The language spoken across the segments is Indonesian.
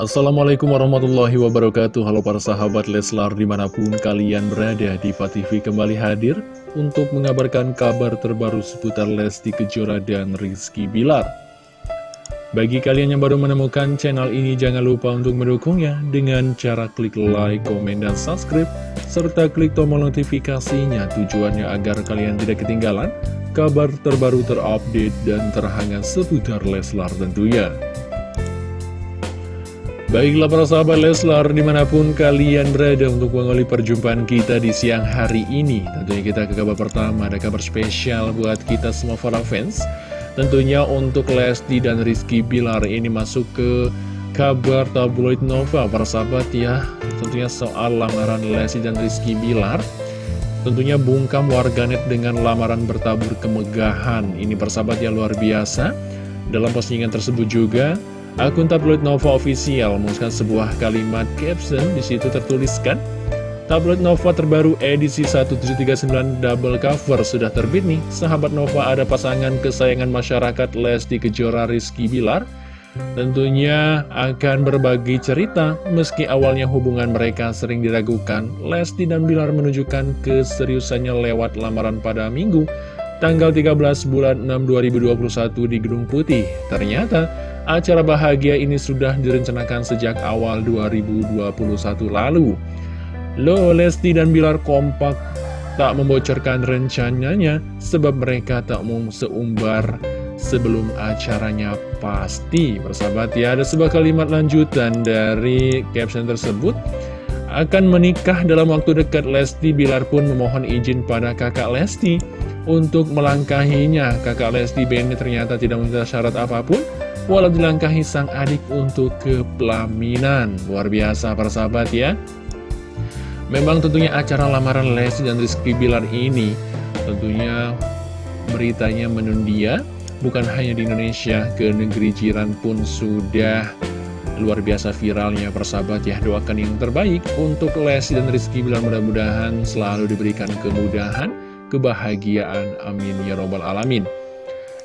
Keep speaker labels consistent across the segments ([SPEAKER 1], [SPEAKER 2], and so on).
[SPEAKER 1] Assalamualaikum warahmatullahi wabarakatuh. Halo para sahabat Leslar di mana pun kalian berada Diva TV kembali hadir Untuk mengabarkan kabar terbaru seputar Lesti Kejora dan Rizky Bilar. Bagi kalian yang baru menemukan channel ini Jangan lupa untuk mendukungnya Dengan cara klik like, komen, dan subscribe Serta klik tombol notifikasinya. Tujuannya agar kalian tidak ketinggalan Kabar terbaru terupdate dan terhangat seputar Leslar tentunya Baiklah para sahabat Leslar di mana pun kalian berada untuk mengawali perjumpaan kita di siang hari ini Tentunya kita ke kabar pertama ada kabar spesial buat kita semua para fans. Tentunya untuk Lesti dan Rizky Bilar ini masuk ke kabar tabloid Nova para sahabat ya. Tentunya soal lamaran Lesti dan Rizky Bilar. Tentunya bungkam warganet dengan lamaran bertabur kemegahan. Ini persahabat yang luar biasa. Dalam postingan tersebut juga Akun tabloid Nova Official menguskan sebuah kalimat caption di situ tertuliskan Tabloid Nova terbaru edisi 1739 double cover sudah terbit nih. Sahabat Nova ada pasangan kesayangan masyarakat Lesti Kejora Rizky Bilar. Tentunya akan berbagi cerita meski awalnya hubungan mereka sering diragukan Lesti dan Bilar menunjukkan keseriusannya lewat lamaran pada minggu tanggal 13 bulan 6 2021 di Gedung Putih. Ternyata Acara bahagia ini sudah direncanakan sejak awal 2021 lalu. Lo, Lesti dan Bilar kompak tak membocorkan rencananya sebab mereka tak mau seumbar sebelum acaranya pasti. Persahabat ya, ada sebuah kalimat lanjutan dari caption tersebut. Akan menikah dalam waktu dekat Lesti Bilar pun memohon izin pada kakak Lesti untuk melangkahinya. Kakak Lesti Benny ternyata tidak meminta syarat apa pun walau dilangkahi sang adik untuk ke pelaminan. Luar biasa para sahabat ya. Memang tentunya acara lamaran Lesti dan Rizky Bilar ini tentunya beritanya menundia bukan hanya di Indonesia, ke negeri jiran pun sudah luar biasa viralnya persahabat ya. Doakan yang terbaik untuk Lesti dan Rizky Bilar. Mudah-mudahan selalu diberikan kemudahan kebahagiaan. Amin ya robbal alamin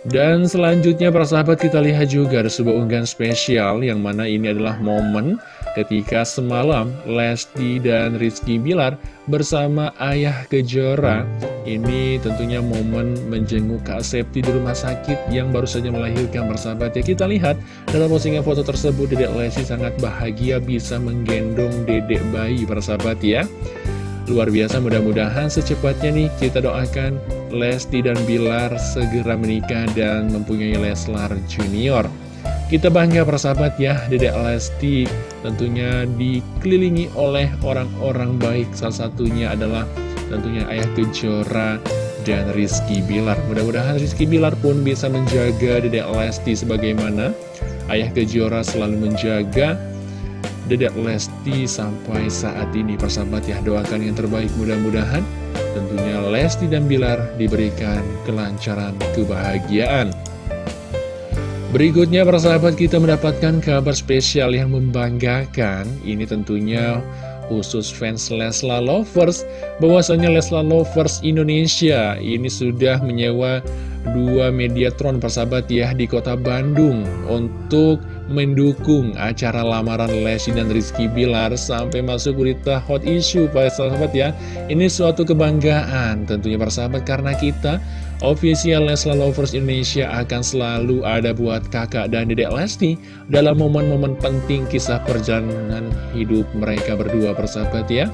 [SPEAKER 1] dan selanjutnya para sahabat kita lihat juga ada sebuah unggahan spesial yang mana ini adalah momen ketika semalam Lesti dan Rizky Bilar bersama ayah Kejora. Ini tentunya momen menjenguk Kak Septi di rumah sakit yang baru saja melahirkan persahabat ya Kita lihat dalam postingan foto tersebut Dedek Lesti sangat bahagia bisa menggendong dedek bayi persahabat ya. Luar biasa mudah-mudahan secepatnya nih kita doakan Lesti dan Bilar segera menikah dan mempunyai Leslar Junior. Kita bangga persahabat ya Dedek Lesti tentunya dikelilingi oleh orang-orang baik. Salah satunya adalah tentunya Ayah Kejora dan Rizky Bilar. Mudah-mudahan Rizky Bilar pun bisa menjaga Dedek Lesti sebagaimana Ayah Kejora selalu menjaga Dedek Lesti sampai saat ini. Persahabat ya doakan yang terbaik. Mudah-mudahan tentunya Lesti dan Bilar diberikan kelancaran kebahagiaan. Berikutnya persahabat kita mendapatkan kabar spesial yang membanggakan. Ini tentunya khusus fans Lesla Lovers bahwasanya Lesla Lovers Indonesia ini sudah menyewa dua Mediatron persahabat ya di kota Bandung. Untuk mendukung acara lamaran Lesti dan Rizky Bilar sampai masuk berita hot issue para sahabat ya ini suatu kebanggaan tentunya para sahabat karena kita official Leslar Lovers Indonesia akan selalu ada buat kakak dan dedek Lesti dalam momen-momen penting kisah perjalanan hidup mereka berdua persahabat ya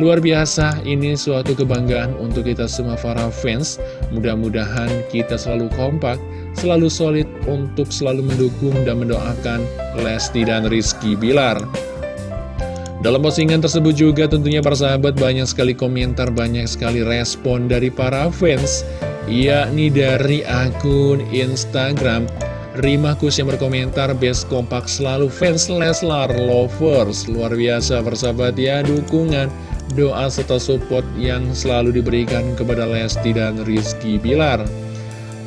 [SPEAKER 1] Luar biasa, ini suatu kebanggaan untuk kita semua para fans. Mudah-mudahan kita selalu kompak, selalu solid untuk selalu mendukung dan mendoakan Lesti dan Rizky Bilar. Dalam postingan tersebut juga tentunya para sahabat banyak sekali komentar, banyak sekali respon dari para fans, yakni dari akun Instagram Rimakus yang berkomentar Best kompak selalu fans Leslar Lovers Luar biasa persahabat ya dukungan doa serta support yang selalu diberikan kepada Lesti dan Rizky Bilar.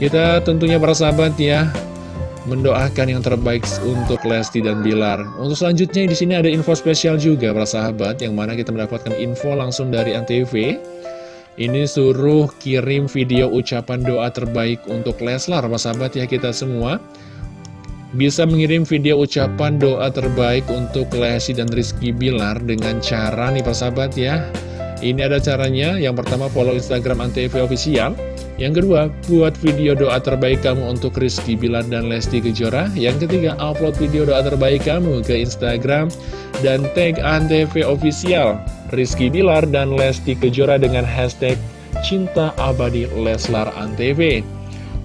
[SPEAKER 1] Kita tentunya para sahabat ya mendoakan yang terbaik untuk Lesti dan Bilar. Untuk selanjutnya di sini ada info spesial juga para sahabat yang mana kita mendapatkan info langsung dari Antv. Ini suruh kirim video ucapan doa terbaik untuk Leslar, para sahabat ya kita semua. bisa mengirim video ucapan doa terbaik untuk Lesti dan Rizky Bilar dengan cara nih persahabat ya. Ini ada caranya, yang pertama follow Instagram Antv Official, yang kedua buat video doa terbaik kamu untuk Rizky Bilar dan Lesti Kejora, yang ketiga upload video doa terbaik kamu ke Instagram dan tag Antv Official, Rizky Bilar dan Lesti Kejora dengan hashtag Cinta Abadi Leslar Antv.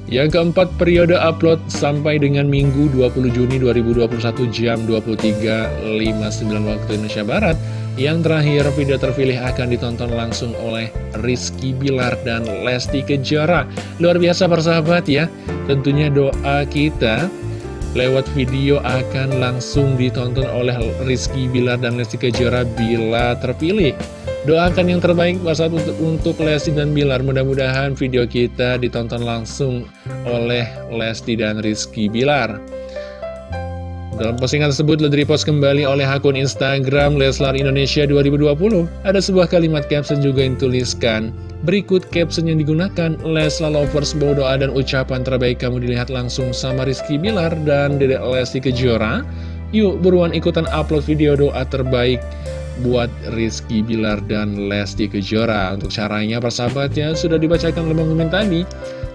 [SPEAKER 1] Yang keempat, periode upload sampai dengan Minggu 20 Juni 2021 jam 23.59 waktu Indonesia Barat. Yang terakhir, video terpilih akan ditonton langsung oleh Rizky Bilar dan Lesti Kejora. Luar biasa persahabat ya, tentunya doa kita lewat video akan langsung ditonton oleh Rizky Bilar dan Lesti Kejora bila terpilih. Doakan yang terbaik saat untuk, untuk Lesti dan Bilar Mudah-mudahan video kita ditonton langsung oleh Lesti dan Rizky Bilar dalam postingan tersebut telah repost kembali oleh akun Instagram Leslar Indonesia 2020. Ada sebuah kalimat caption juga yang tuliskan, berikut caption yang digunakan, Leslar Lovers bawa doa dan ucapan terbaik kamu dilihat langsung sama Rizky Bilar dan Dedek Lesti Kejora. Yuk buruan ikutan upload video doa terbaik buat Rizky Bilar dan Lesti Kejora. Untuk caranya persahabatnya sudah dibacakan oleh Mimin tadi.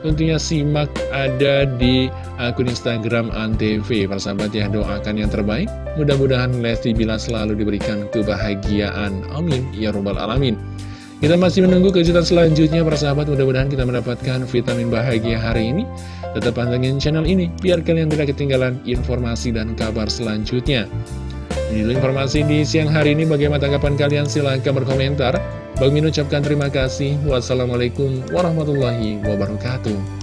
[SPEAKER 1] Tentunya simak ada di akun Instagram Antv. Persahabat ya doakan yang terbaik. Mudah-mudahan Lesti Bilar selalu diberikan kebahagiaan. Amin. Ya Rabbal Alamin. Kita masih menunggu kejutan selanjutnya persahabat. Mudah-mudahan kita mendapatkan vitamin bahagia hari ini. Tetap pantengin channel ini Biar kalian tidak ketinggalan informasi dan kabar selanjutnya ini informasi di siang hari ini. Bagaimana tanggapan kalian? Silahkan berkomentar. Bang Min ucapkan terima kasih. Wassalamualaikum warahmatullahi wabarakatuh.